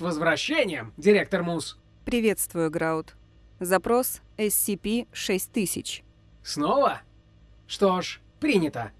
С возвращением, директор Мус. Приветствую, Граут. Запрос SCP-6000. Снова? Что ж, принято.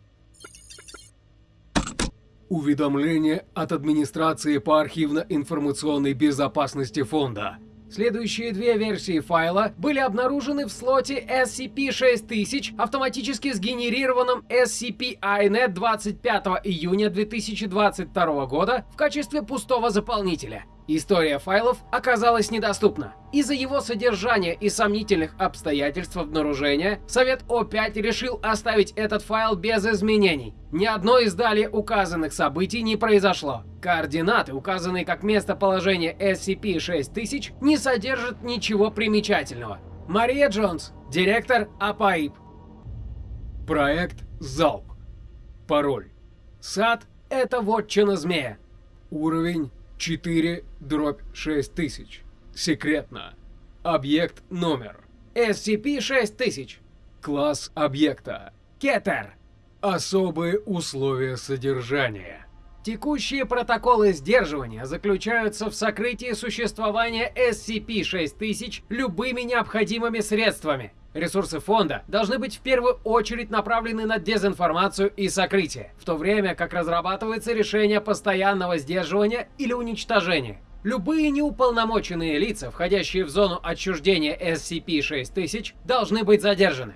Уведомление от администрации по архивно-информационной безопасности фонда. Следующие две версии файла были обнаружены в слоте SCP-6000, автоматически сгенерированном SCP-INET 25 июня 2022 года в качестве пустого заполнителя. История файлов оказалась недоступна. Из-за его содержания и сомнительных обстоятельств обнаружения, Совет О5 решил оставить этот файл без изменений. Ни одно из далее указанных событий не произошло. Координаты, указанные как местоположение SCP-6000, не содержат ничего примечательного. Мария Джонс, директор АПАИП. Проект «Залп». Пароль. Сад — это вотчина змея. Уровень 4 дробь 6000. Секретно. Объект номер. SCP-6000. Класс объекта. Кетер. Особые условия содержания. Текущие протоколы сдерживания заключаются в сокрытии существования SCP-6000 любыми необходимыми средствами. Ресурсы фонда должны быть в первую очередь направлены на дезинформацию и сокрытие, в то время как разрабатывается решение постоянного сдерживания или уничтожения. Любые неуполномоченные лица, входящие в зону отчуждения SCP-6000, должны быть задержаны.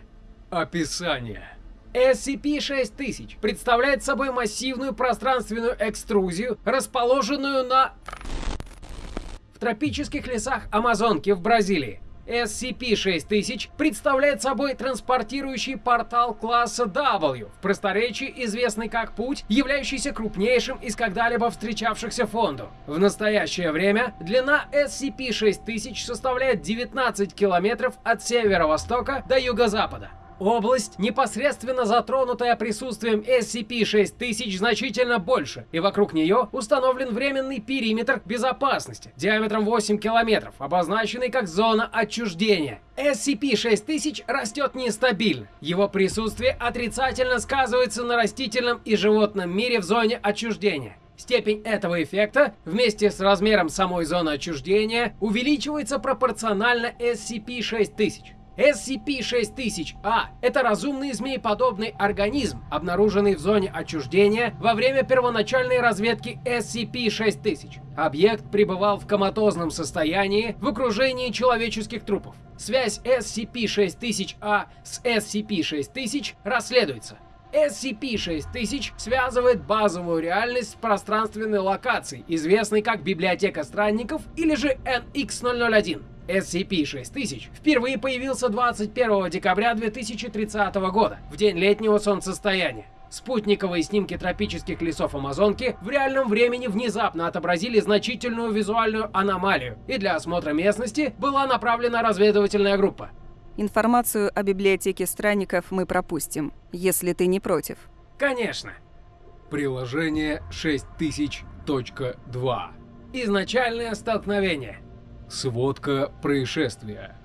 Описание. SCP-6000 представляет собой массивную пространственную экструзию, расположенную на... в тропических лесах Амазонки в Бразилии. SCP-6000 представляет собой транспортирующий портал класса W, в просторечии известный как Путь, являющийся крупнейшим из когда-либо встречавшихся фонду. В настоящее время длина SCP-6000 составляет 19 километров от северо-востока до юго-запада. Область, непосредственно затронутая присутствием SCP-6000, значительно больше, и вокруг нее установлен временный периметр безопасности диаметром 8 километров, обозначенный как зона отчуждения. SCP-6000 растет нестабильно. Его присутствие отрицательно сказывается на растительном и животном мире в зоне отчуждения. Степень этого эффекта вместе с размером самой зоны отчуждения увеличивается пропорционально SCP-6000. SCP-6000-A – это разумный змееподобный организм, обнаруженный в зоне отчуждения во время первоначальной разведки SCP-6000. Объект пребывал в коматозном состоянии в окружении человеческих трупов. Связь SCP-6000-A с SCP-6000 расследуется. SCP-6000 связывает базовую реальность с пространственной локацией, известной как Библиотека Странников или же NX-001. SCP-6000 впервые появился 21 декабря 2030 года, в день летнего солнцестояния. Спутниковые снимки тропических лесов Амазонки в реальном времени внезапно отобразили значительную визуальную аномалию, и для осмотра местности была направлена разведывательная группа. Информацию о библиотеке странников мы пропустим, если ты не против. Конечно. Приложение 6000.2. Изначальное столкновение. Сводка происшествия.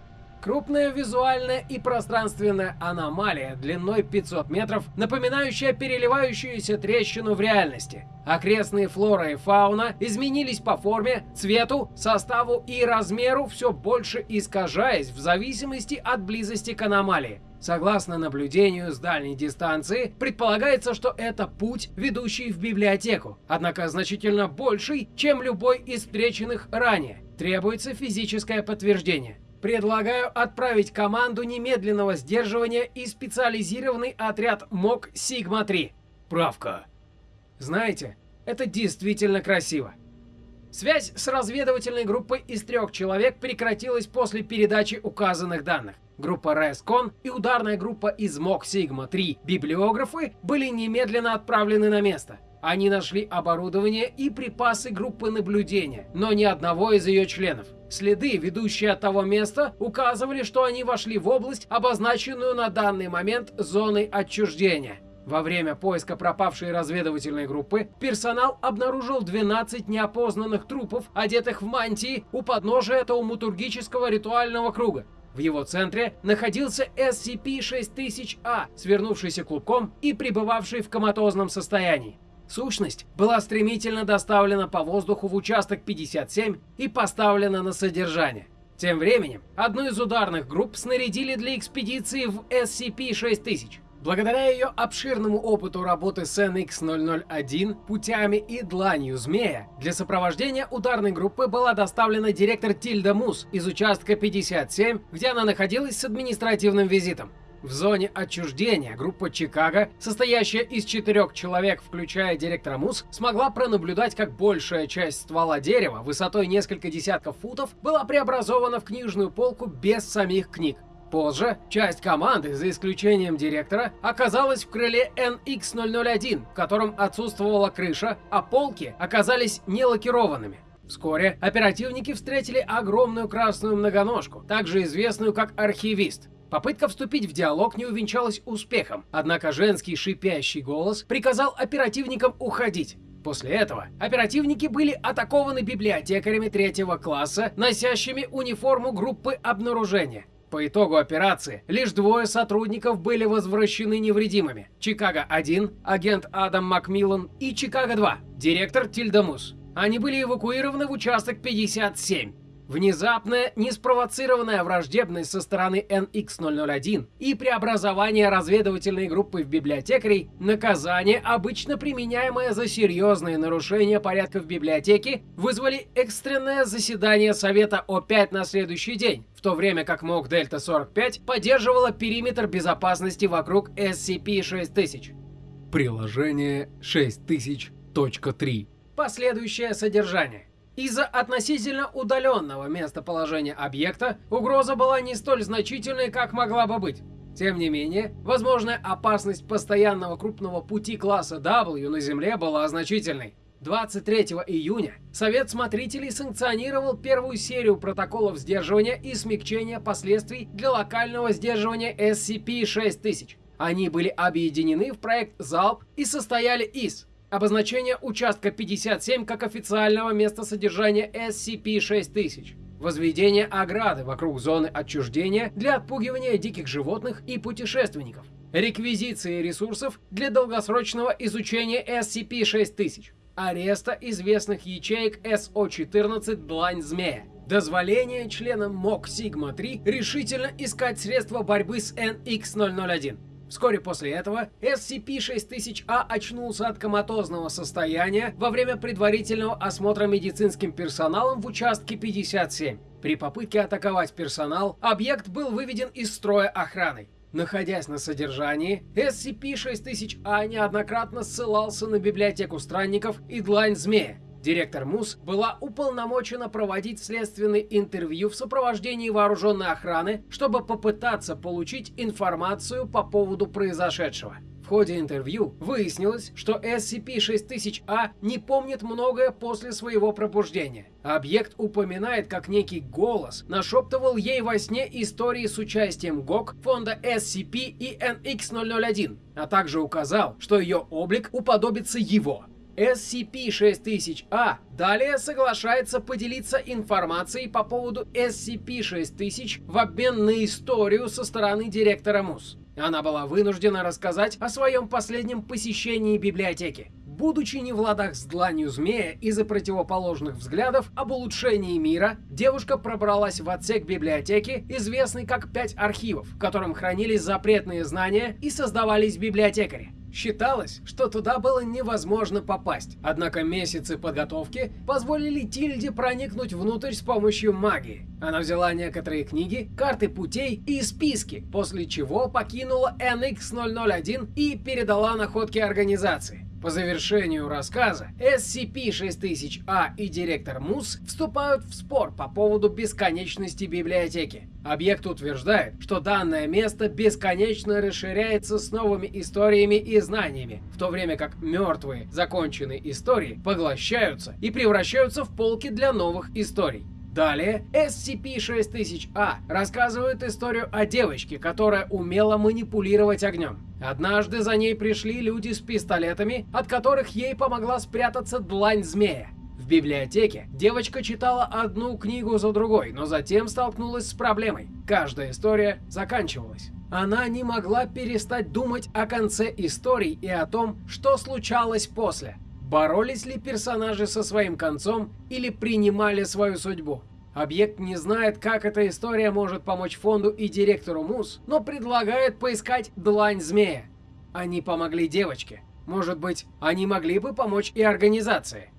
Крупная визуальная и пространственная аномалия длиной 500 метров, напоминающая переливающуюся трещину в реальности. Окрестные флора и фауна изменились по форме, цвету, составу и размеру, все больше искажаясь в зависимости от близости к аномалии. Согласно наблюдению с дальней дистанции, предполагается, что это путь, ведущий в библиотеку, однако значительно больший, чем любой из встреченных ранее. Требуется физическое подтверждение. Предлагаю отправить команду немедленного сдерживания и специализированный отряд МОК Сигма-3. Правка. Знаете, это действительно красиво. Связь с разведывательной группой из трех человек прекратилась после передачи указанных данных. Группа Рескон и ударная группа из МОК Сигма-3 библиографы были немедленно отправлены на место. Они нашли оборудование и припасы группы наблюдения, но ни одного из ее членов. Следы, ведущие от того места, указывали, что они вошли в область, обозначенную на данный момент зоной отчуждения. Во время поиска пропавшей разведывательной группы персонал обнаружил 12 неопознанных трупов, одетых в мантии, у подножия тауматургического ритуального круга. В его центре находился SCP-6000-A, свернувшийся клубком и пребывавший в коматозном состоянии. Сущность была стремительно доставлена по воздуху в участок 57 и поставлена на содержание. Тем временем, одну из ударных групп снарядили для экспедиции в SCP-6000. Благодаря ее обширному опыту работы с NX-001, путями и дланью змея, для сопровождения ударной группы была доставлена директор Тильда Мус из участка 57, где она находилась с административным визитом. В зоне отчуждения группа Чикаго, состоящая из четырех человек, включая директора МУС, смогла пронаблюдать, как большая часть ствола дерева высотой несколько десятков футов была преобразована в книжную полку без самих книг. Позже часть команды, за исключением директора, оказалась в крыле NX-001, в котором отсутствовала крыша, а полки оказались не лакированными. Вскоре оперативники встретили огромную красную многоножку, также известную как архивист. Попытка вступить в диалог не увенчалась успехом, однако женский шипящий голос приказал оперативникам уходить. После этого оперативники были атакованы библиотекарями третьего класса, носящими униформу группы обнаружения. По итогу операции лишь двое сотрудников были возвращены невредимыми. Чикаго-1, агент Адам Макмиллан и Чикаго-2, директор Тильдамус. Они были эвакуированы в участок 57. Внезапная, неспровоцированная враждебность со стороны NX-001 и преобразование разведывательной группы в библиотекарей – наказание, обычно применяемое за серьезные нарушения порядка в библиотеке, вызвали экстренное заседание Совета О5 на следующий день, в то время как МОК Дельта-45 поддерживала периметр безопасности вокруг SCP-6000. Приложение 6000.3 Последующее содержание. Из-за относительно удаленного местоположения объекта угроза была не столь значительной, как могла бы быть. Тем не менее, возможная опасность постоянного крупного пути класса W на Земле была значительной. 23 июня Совет Смотрителей санкционировал первую серию протоколов сдерживания и смягчения последствий для локального сдерживания SCP-6000. Они были объединены в проект «Залп» и состояли из Обозначение участка 57 как официального места содержания SCP-6000. Возведение ограды вокруг зоны отчуждения для отпугивания диких животных и путешественников. Реквизиции ресурсов для долгосрочного изучения SCP-6000. Ареста известных ячеек СО-14 «Длань Змея». Дозволение членам МОК Сигма-3 решительно искать средства борьбы с NX-001. Вскоре после этого SCP-6000-A очнулся от коматозного состояния во время предварительного осмотра медицинским персоналом в участке 57. При попытке атаковать персонал, объект был выведен из строя охраной. Находясь на содержании, SCP-6000-A неоднократно ссылался на библиотеку странников и длань змея, Директор МУС была уполномочена проводить следственные интервью в сопровождении вооруженной охраны, чтобы попытаться получить информацию по поводу произошедшего. В ходе интервью выяснилось, что SCP-6000-A не помнит многое после своего пробуждения. Объект упоминает, как некий голос нашептывал ей во сне истории с участием ГОК, фонда SCP и NX-001, а также указал, что ее облик уподобится его. SCP-6000-A далее соглашается поделиться информацией по поводу SCP-6000 в обмен на историю со стороны директора МУС. Она была вынуждена рассказать о своем последнем посещении библиотеки. Будучи не в ладах с дланью змея из-за противоположных взглядов об улучшении мира, девушка пробралась в отсек библиотеки, известный как «Пять архивов», в котором хранились запретные знания и создавались библиотекари. Считалось, что туда было невозможно попасть, однако месяцы подготовки позволили Тильде проникнуть внутрь с помощью магии. Она взяла некоторые книги, карты путей и списки, после чего покинула NX-001 и передала находки организации. По завершению рассказа SCP-6000-A и директор МУС вступают в спор по поводу бесконечности библиотеки. Объект утверждает, что данное место бесконечно расширяется с новыми историями и знаниями, в то время как мертвые, законченные истории поглощаются и превращаются в полки для новых историй. Далее SCP-6000-A рассказывает историю о девочке, которая умела манипулировать огнем. Однажды за ней пришли люди с пистолетами, от которых ей помогла спрятаться длань змея. В библиотеке девочка читала одну книгу за другой, но затем столкнулась с проблемой. Каждая история заканчивалась. Она не могла перестать думать о конце истории и о том, что случалось после. Боролись ли персонажи со своим концом или принимали свою судьбу? Объект не знает, как эта история может помочь фонду и директору МУС, но предлагает поискать длань змея. Они помогли девочке. Может быть, они могли бы помочь и организации.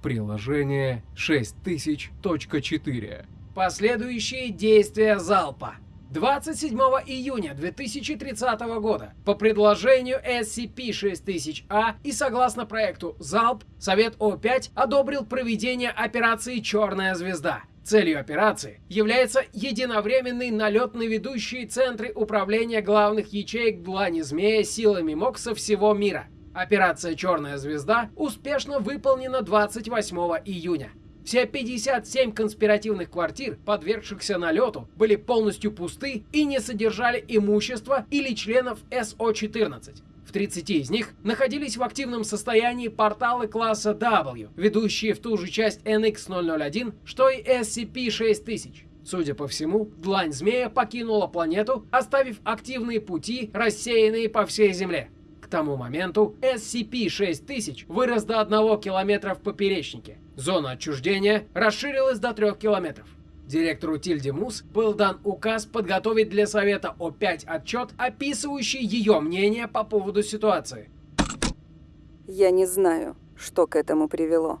Приложение 6000.4 Последующие действия залпа. 27 июня 2030 года по предложению SCP-6000-A и согласно проекту ЗАЛП, Совет О5 одобрил проведение операции «Черная звезда». Целью операции является единовременный налет на ведущие центры управления главных ячеек Длани Змея силами МОК со всего мира. Операция «Черная звезда» успешно выполнена 28 июня. Все 57 конспиративных квартир, подвергшихся налету, были полностью пусты и не содержали имущества или членов СО-14. В 30 из них находились в активном состоянии порталы класса W, ведущие в ту же часть NX-001, что и SCP-6000. Судя по всему, длань змея покинула планету, оставив активные пути, рассеянные по всей Земле. Тому моменту SCP-6000 вырос до 1 километра в поперечнике. Зона отчуждения расширилась до 3 километров. Директору Тильде Мус был дан указ подготовить для Совета О5 отчет, описывающий ее мнение по поводу ситуации. Я не знаю, что к этому привело.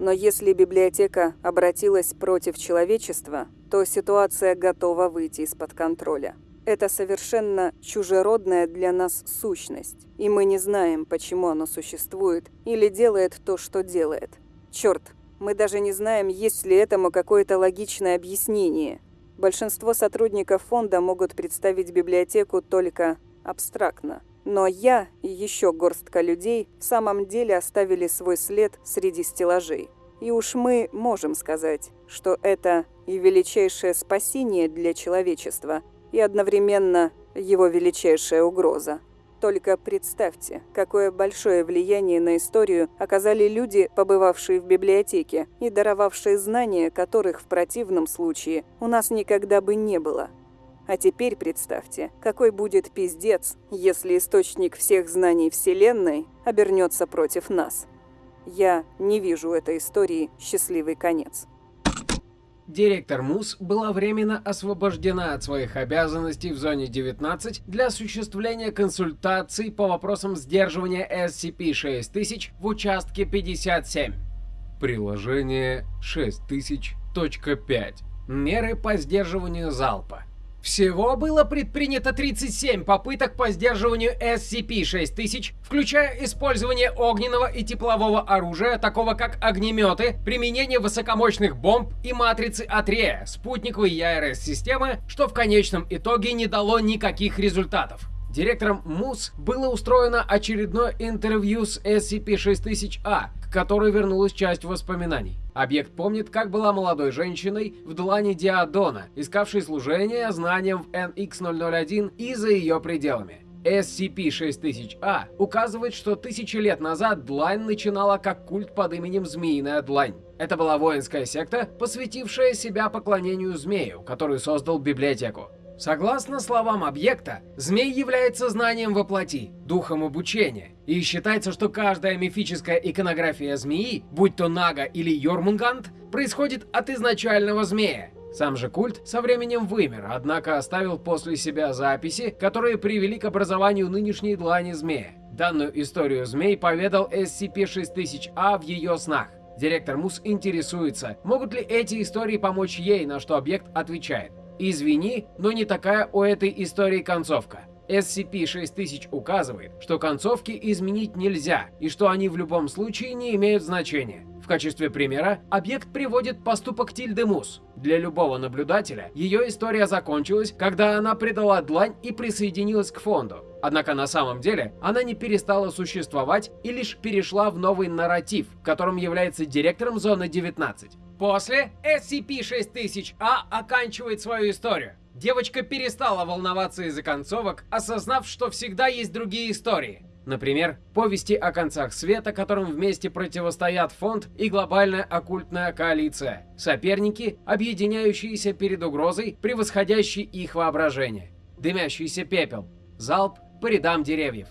Но если библиотека обратилась против человечества, то ситуация готова выйти из-под контроля. Это совершенно чужеродная для нас сущность, и мы не знаем, почему оно существует или делает то, что делает. Черт, мы даже не знаем, есть ли этому какое-то логичное объяснение. Большинство сотрудников фонда могут представить библиотеку только абстрактно. Но я и еще горстка людей в самом деле оставили свой след среди стеллажей. И уж мы можем сказать, что это и величайшее спасение для человечества, и одновременно его величайшая угроза. Только представьте, какое большое влияние на историю оказали люди, побывавшие в библиотеке и даровавшие знания, которых в противном случае у нас никогда бы не было. А теперь представьте, какой будет пиздец, если источник всех знаний Вселенной обернется против нас. Я не вижу этой истории счастливый конец. Директор МУС была временно освобождена от своих обязанностей в зоне 19 для осуществления консультаций по вопросам сдерживания SCP-6000 в участке 57. Приложение 6000.5 Меры по сдерживанию залпа. Всего было предпринято 37 попыток по сдерживанию SCP-6000, включая использование огненного и теплового оружия, такого как огнеметы, применение высокомощных бомб и матрицы Атрея, спутниковой ЯРС-системы, что в конечном итоге не дало никаких результатов. Директором МУС было устроено очередное интервью с SCP-6000-A, к которой вернулась часть воспоминаний. Объект помнит, как была молодой женщиной в длани Диадона, искавшей служение знаниям в NX-001 и за ее пределами. SCP-6000-A указывает, что тысячи лет назад Длань начинала как культ под именем Змеиная Длань. Это была воинская секта, посвятившая себя поклонению змею, который создал библиотеку. Согласно словам объекта, змей является знанием во плоти, духом обучения, и считается, что каждая мифическая иконография змеи, будь то Нага или Йормунгант, происходит от изначального змея. Сам же культ со временем вымер, однако оставил после себя записи, которые привели к образованию нынешней длани змея. Данную историю змей поведал SCP-6000-A в ее снах. Директор МУС интересуется, могут ли эти истории помочь ей, на что объект отвечает. Извини, но не такая у этой истории концовка. SCP-6000 указывает, что концовки изменить нельзя и что они в любом случае не имеют значения. В качестве примера объект приводит поступок Тильды Мус. Для любого наблюдателя ее история закончилась, когда она предала длань и присоединилась к фонду. Однако на самом деле она не перестала существовать и лишь перешла в новый нарратив, которым является директором зоны 19. После SCP-6000-A оканчивает свою историю. Девочка перестала волноваться из-за концовок, осознав, что всегда есть другие истории. Например, повести о концах света, которым вместе противостоят фонд и глобальная оккультная коалиция. Соперники, объединяющиеся перед угрозой, превосходящей их воображение. Дымящийся пепел. Залп по рядам деревьев.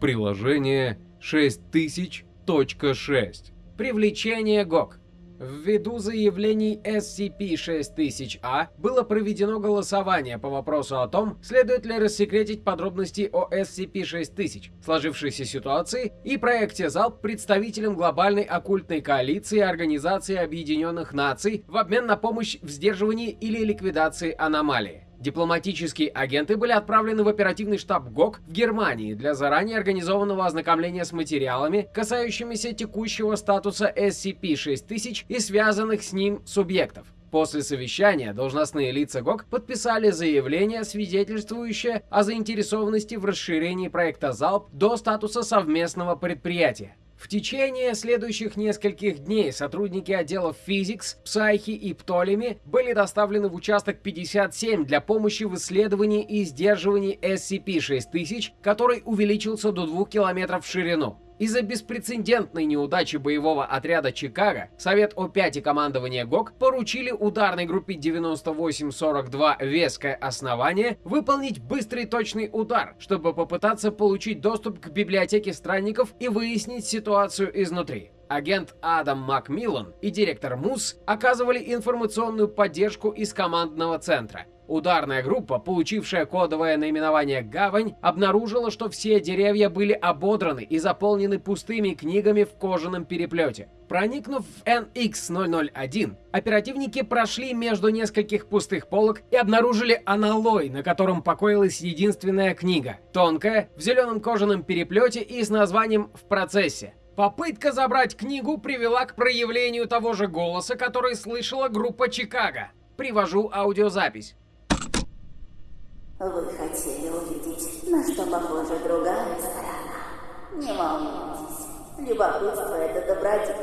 Приложение 6000.6. Привлечение ГОК. Ввиду заявлений SCP-6000-A было проведено голосование по вопросу о том, следует ли рассекретить подробности о SCP-6000, сложившейся ситуации и проекте ЗАЛП представителям глобальной оккультной коалиции Организации Объединенных Наций в обмен на помощь в сдерживании или ликвидации аномалии. Дипломатические агенты были отправлены в оперативный штаб ГОК в Германии для заранее организованного ознакомления с материалами, касающимися текущего статуса SCP-6000 и связанных с ним субъектов. После совещания должностные лица ГОК подписали заявление, свидетельствующее о заинтересованности в расширении проекта ЗАЛП до статуса совместного предприятия. В течение следующих нескольких дней сотрудники отделов Физикс, Псайхи и Птолеми были доставлены в участок 57 для помощи в исследовании и сдерживании SCP-6000, который увеличился до 2 километров в ширину. Из-за беспрецедентной неудачи боевого отряда Чикаго, Совет О5 и командование ГОК поручили ударной группе 9842 «Веское основание» выполнить быстрый точный удар, чтобы попытаться получить доступ к библиотеке странников и выяснить ситуацию изнутри. Агент Адам Макмиллан и директор МУС оказывали информационную поддержку из командного центра. Ударная группа, получившая кодовое наименование «Гавань», обнаружила, что все деревья были ободраны и заполнены пустыми книгами в кожаном переплете. Проникнув в NX-001, оперативники прошли между нескольких пустых полок и обнаружили аналой, на котором покоилась единственная книга, тонкая, в зеленом кожаном переплете и с названием «В процессе». Попытка забрать книгу привела к проявлению того же голоса, который слышала группа Чикаго. Привожу аудиозапись. Вы хотели увидеть, на что похожа другая сторона. Не волнуйтесь, любопытство — это добродетель.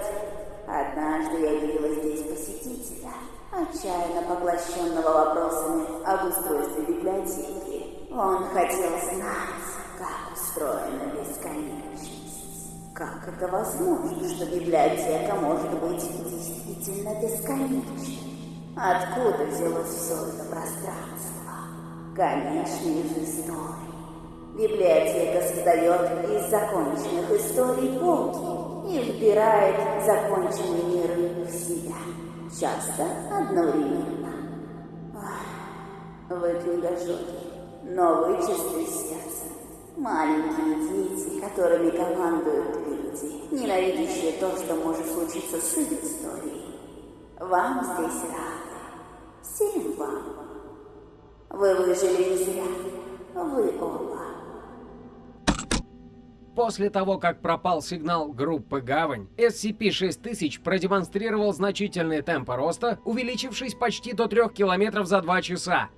Однажды я видела здесь посетителя, отчаянно поглощенного вопросами об устройстве библиотеки. Он хотел знать, как устроена бесконечность. Как это возможно, что библиотека может быть действительно бесконечной? Откуда взялось все это пространство? Конечно, из истории. Библиотека создает из законченных историй полки и вбирает законченные миры в себя, часто одновременно. Ой, вы книгожоги, но вы чисты сердцем. Маленькие дети, которыми командуют люди, ненавидящие то, что может случиться с их историей. Вам здесь рады. Всем вам. Вы выжили не зря. Вы оба. После того, как пропал сигнал группы «Гавань», SCP-6000 продемонстрировал значительный темп роста, увеличившись почти до 3 километров за 2 часа.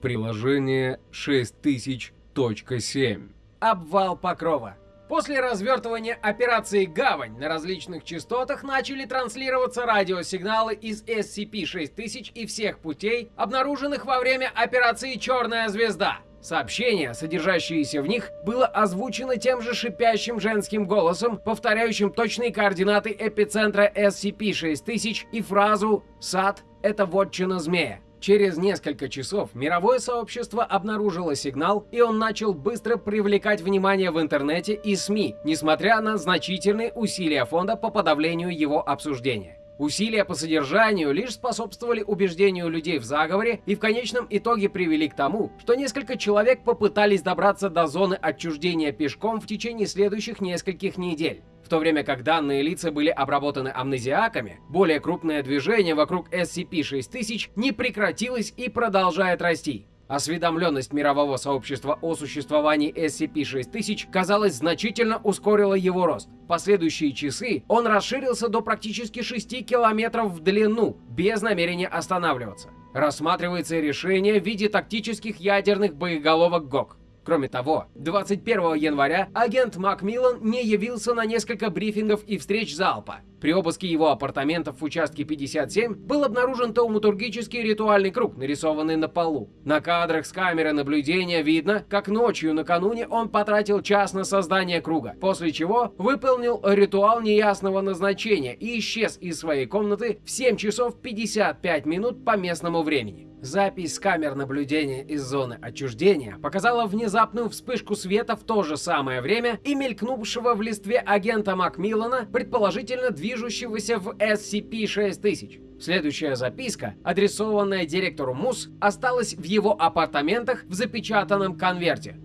Приложение 6000.7. Обвал покрова. После развертывания операции «Гавань» на различных частотах начали транслироваться радиосигналы из SCP-6000 и всех путей, обнаруженных во время операции «Черная звезда». Сообщение, содержащееся в них, было озвучено тем же шипящим женским голосом, повторяющим точные координаты эпицентра SCP-6000 и фразу «Сад — это вотчина змея». Через несколько часов мировое сообщество обнаружило сигнал, и он начал быстро привлекать внимание в интернете и СМИ, несмотря на значительные усилия фонда по подавлению его обсуждения. Усилия по содержанию лишь способствовали убеждению людей в заговоре и в конечном итоге привели к тому, что несколько человек попытались добраться до зоны отчуждения пешком в течение следующих нескольких недель то время как данные лица были обработаны амнезиаками, более крупное движение вокруг SCP-6000 не прекратилось и продолжает расти. Осведомленность мирового сообщества о существовании SCP-6000, казалось, значительно ускорила его рост. В последующие часы он расширился до практически 6 километров в длину, без намерения останавливаться. Рассматривается решение в виде тактических ядерных боеголовок ГОК. Кроме того, 21 января агент Макмиллан не явился на несколько брифингов и встреч залпа. При обыске его апартаментов в участке 57 был обнаружен тауматургический ритуальный круг, нарисованный на полу. На кадрах с камеры наблюдения видно, как ночью накануне он потратил час на создание круга, после чего выполнил ритуал неясного назначения и исчез из своей комнаты в 7 часов 55 минут по местному времени. Запись с камер наблюдения из зоны отчуждения показала внезапную вспышку света в то же самое время и мелькнувшего в листве агента Макмиллана, предположительно движущегося в SCP-6000. Следующая записка, адресованная директору МУС, осталась в его апартаментах в запечатанном конверте.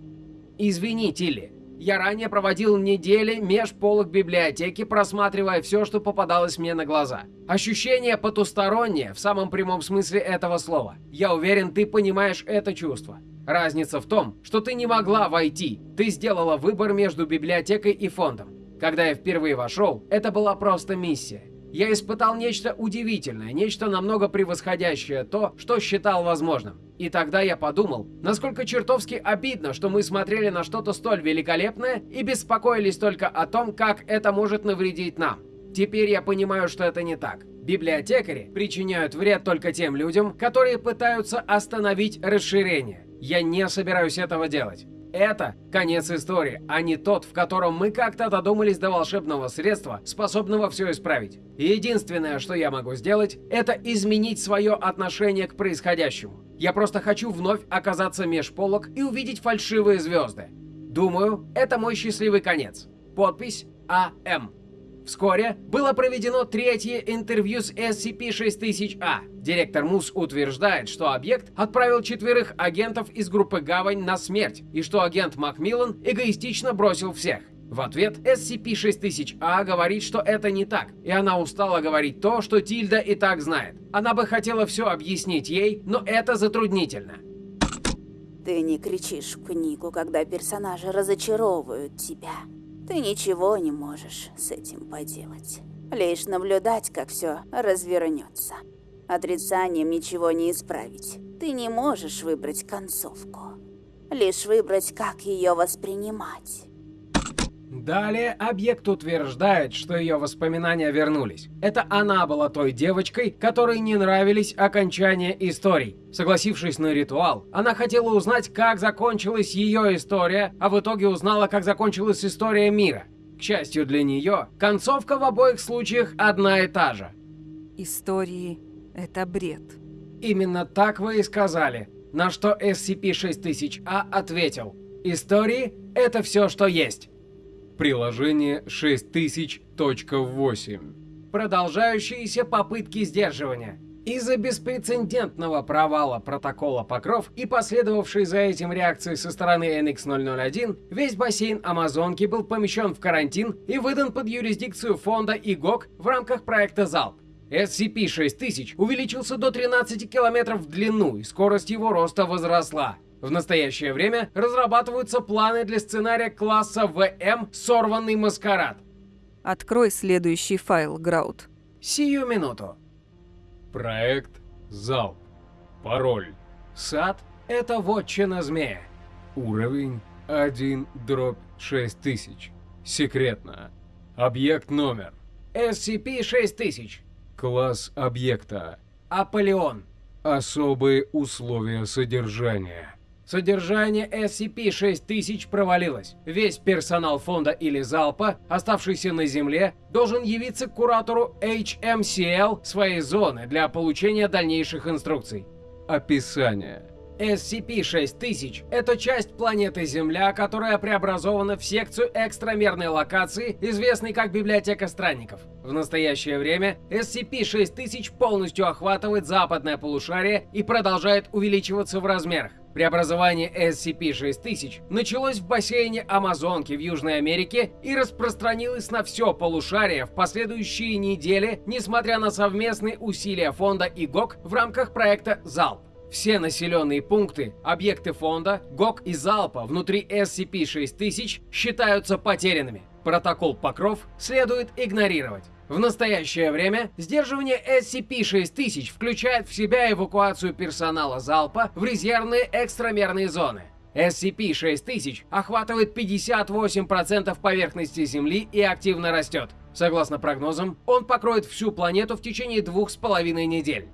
«Извини, Тилли, я ранее проводил недели меж полок библиотеки, просматривая все, что попадалось мне на глаза. Ощущение потустороннее, в самом прямом смысле этого слова. Я уверен, ты понимаешь это чувство. Разница в том, что ты не могла войти. Ты сделала выбор между библиотекой и фондом. Когда я впервые вошел, это была просто миссия. Я испытал нечто удивительное, нечто намного превосходящее то, что считал возможным. И тогда я подумал, насколько чертовски обидно, что мы смотрели на что-то столь великолепное и беспокоились только о том, как это может навредить нам. Теперь я понимаю, что это не так. Библиотекари причиняют вред только тем людям, которые пытаются остановить расширение. Я не собираюсь этого делать. Это конец истории, а не тот, в котором мы как-то додумались до волшебного средства, способного все исправить. единственное, что я могу сделать, это изменить свое отношение к происходящему. Я просто хочу вновь оказаться меж полок и увидеть фальшивые звезды. Думаю, это мой счастливый конец. Подпись АМ. Вскоре было проведено третье интервью с SCP-6000-A. Директор МУС утверждает, что объект отправил четверых агентов из группы «Гавань» на смерть, и что агент Макмиллан эгоистично бросил всех. В ответ SCP-6000-A говорит, что это не так, и она устала говорить то, что Тильда и так знает. Она бы хотела все объяснить ей, но это затруднительно. Ты не кричишь в книгу, когда персонажи разочаровывают тебя. Ты ничего не можешь с этим поделать. Лишь наблюдать, как все развернется. Отрицанием ничего не исправить. Ты не можешь выбрать концовку. Лишь выбрать, как ее воспринимать. Далее объект утверждает, что ее воспоминания вернулись. Это она была той девочкой, которой не нравились окончания историй. Согласившись на ритуал, она хотела узнать, как закончилась ее история, а в итоге узнала, как закончилась история мира. К счастью для нее, концовка в обоих случаях одна и та же. Истории — это бред. Именно так вы и сказали, на что SCP-6000-A ответил. Истории — это все, что есть. Приложение 6000.8. Продолжающиеся попытки сдерживания. Из-за беспрецедентного провала протокола Покров и последовавшей за этим реакции со стороны NX-001, весь бассейн Амазонки был помещен в карантин и выдан под юрисдикцию фонда ИГОК в рамках проекта «Залп». SCP-6000 увеличился до 13 километров в длину, и скорость его роста возросла. В настоящее время разрабатываются планы для сценария класса ВМ «Сорванный маскарад». Открой следующий файл, Граут. Сию минуту. Проект Залп. Пароль. Сад — это вотчина змея. Уровень 1 дробь 6000. Секретно. Объект номер. SCP-6000. Класс объекта. Аполеон. Особые условия содержания. Содержание SCP-6000 провалилось. Весь персонал фонда или залпа, оставшийся на Земле, должен явиться к куратору HMCL своей зоны для получения дальнейших инструкций. Описание. SCP-6000 — это часть планеты Земля, которая преобразована в секцию экстрамерной локации, известной как Библиотека Странников. В настоящее время SCP-6000 полностью охватывает западное полушарие и продолжает увеличиваться в размерах. Преобразование SCP-6000 началось в бассейне Амазонки в Южной Америке и распространилось на все полушарие в последующие недели, несмотря на совместные усилия фонда ИГОК в рамках проекта «Залп». Все населенные пункты, объекты фонда, ГОК и залпа внутри SCP-6000 считаются потерянными. Протокол Покров следует игнорировать. В настоящее время сдерживание SCP-6000 включает в себя эвакуацию персонала залпа в резервные экстрамерные зоны. SCP-6000 охватывает 58% поверхности Земли и активно растет. Согласно прогнозам, он покроет всю планету в течение двух с половиной недель.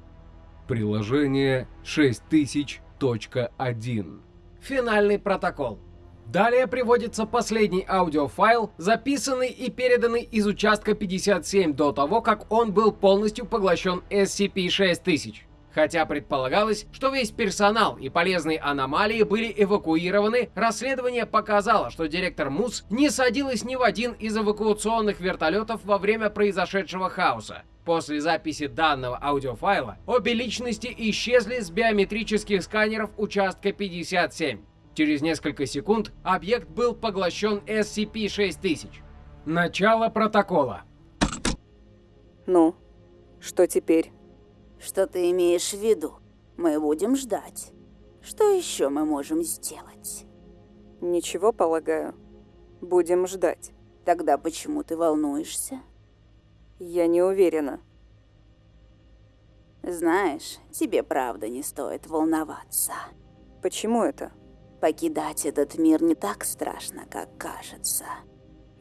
Приложение 6000.1. Финальный протокол. Далее приводится последний аудиофайл, записанный и переданный из участка 57 до того, как он был полностью поглощен SCP-6000. Хотя предполагалось, что весь персонал и полезные аномалии были эвакуированы, расследование показало, что директор МУС не садилась ни в один из эвакуационных вертолетов во время произошедшего хаоса. После записи данного аудиофайла обе личности исчезли с биометрических сканеров участка 57. Через несколько секунд объект был поглощен SCP-6000. Начало протокола. Ну, что теперь? Что ты имеешь в виду? Мы будем ждать. Что еще мы можем сделать? Ничего, полагаю. Будем ждать. Тогда почему ты волнуешься? Я не уверена. Знаешь, тебе правда не стоит волноваться. Почему это? Покидать этот мир не так страшно, как кажется.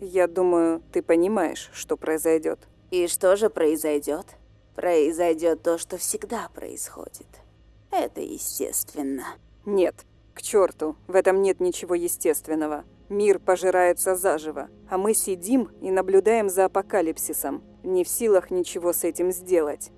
Я думаю, ты понимаешь, что произойдет. И что же произойдет? Произойдет то, что всегда происходит. Это естественно. Нет, к черту, в этом нет ничего естественного. Мир пожирается заживо, а мы сидим и наблюдаем за апокалипсисом, не в силах ничего с этим сделать.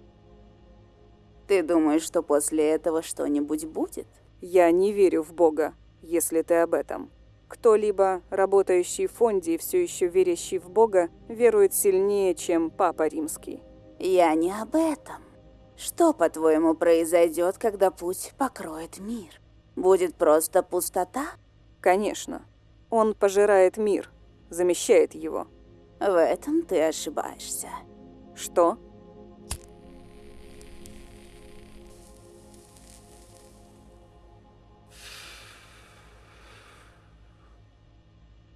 Ты думаешь, что после этого что-нибудь будет? Я не верю в Бога, если ты об этом. Кто-либо, работающий в фонде и все еще верящий в Бога, верует сильнее, чем Папа Римский. Я не об этом. Что, по-твоему, произойдет, когда путь покроет мир? Будет просто пустота? Конечно. Он пожирает мир, замещает его. В этом ты ошибаешься. Что?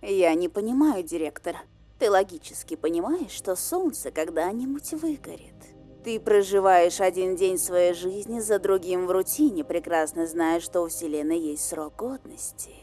Я не понимаю, директор. Ты логически понимаешь, что солнце когда-нибудь выгорит. Ты проживаешь один день своей жизни за другим в рутине, прекрасно зная, что у Вселенной есть срок годности.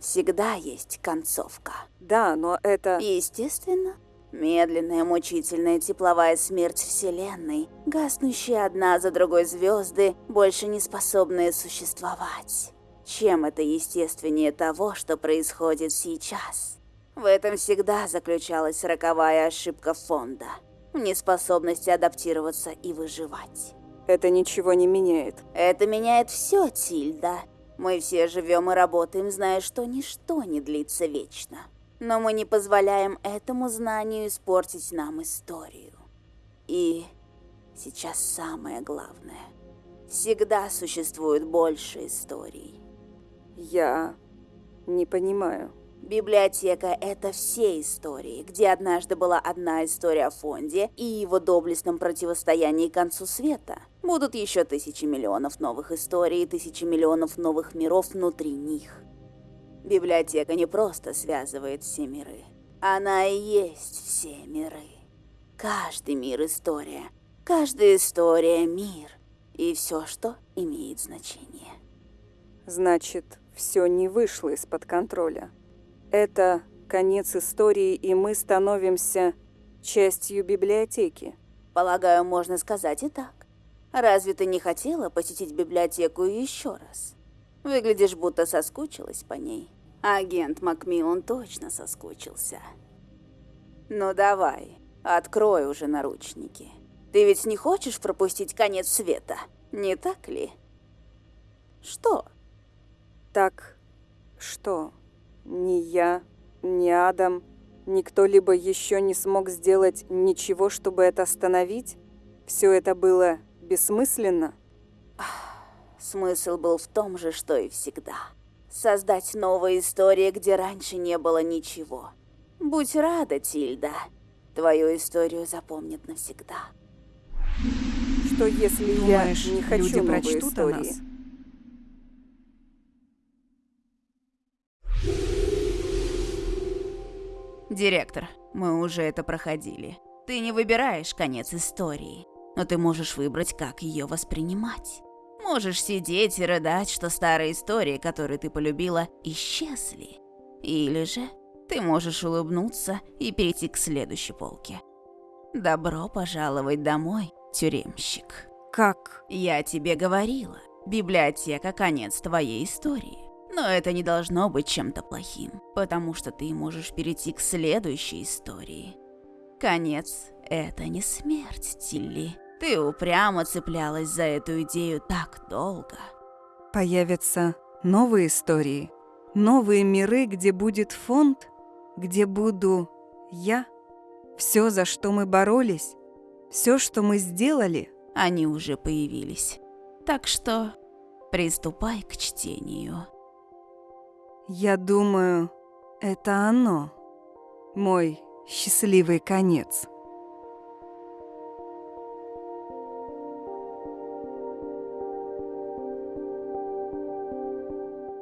Всегда есть концовка. Да, но это... Естественно. Медленная, мучительная тепловая смерть Вселенной, гаснущие одна за другой звезды, больше не способные существовать. Чем это естественнее того, что происходит сейчас? В этом всегда заключалась роковая ошибка фонда. В неспособности адаптироваться и выживать. Это ничего не меняет. Это меняет все, Тильда. Мы все живем и работаем, зная, что ничто не длится вечно. Но мы не позволяем этому знанию испортить нам историю. И сейчас самое главное. Всегда существует больше историй. Я не понимаю. Библиотека — это все истории, где однажды была одна история о фонде и его доблестном противостоянии концу света. Будут еще тысячи миллионов новых историй и тысячи миллионов новых миров внутри них. Библиотека не просто связывает все миры. Она и есть все миры. Каждый мир — история. Каждая история — мир. И все, что имеет значение. Значит, все не вышло из-под контроля. Это конец истории, и мы становимся частью библиотеки. Полагаю, можно сказать и так. Разве ты не хотела посетить библиотеку еще раз? Выглядишь, будто соскучилась по ней. Агент Макмиллан точно соскучился. Ну давай, открой уже наручники. Ты ведь не хочешь пропустить конец света, не так ли? Что? Так что, ни я, ни Адам, ни кто-либо еще не смог сделать ничего, чтобы это остановить? Все это было бессмысленно? Смысл был в том же, что и всегда. Создать новые истории, где раньше не было ничего. Будь рада, Тильда. Твою историю запомнят навсегда. Что если Думаешь, я не хочу люди новой прочтут о истории? нас? Директор, мы уже это проходили. Ты не выбираешь конец истории, но ты можешь выбрать, как ее воспринимать. Можешь сидеть и рыдать, что старые истории, которые ты полюбила, исчезли. Или же ты можешь улыбнуться и перейти к следующей полке. Добро пожаловать домой, тюремщик. Как? Я тебе говорила, библиотека – конец твоей истории. Но это не должно быть чем-то плохим, потому что ты можешь перейти к следующей истории. Конец – это не смерть, Тилли. Ты упрямо цеплялась за эту идею так долго. Появятся новые истории, новые миры, где будет фонд, где буду я. Все, за что мы боролись, все, что мы сделали. Они уже появились. Так что приступай к чтению. Я думаю, это оно. Мой счастливый конец.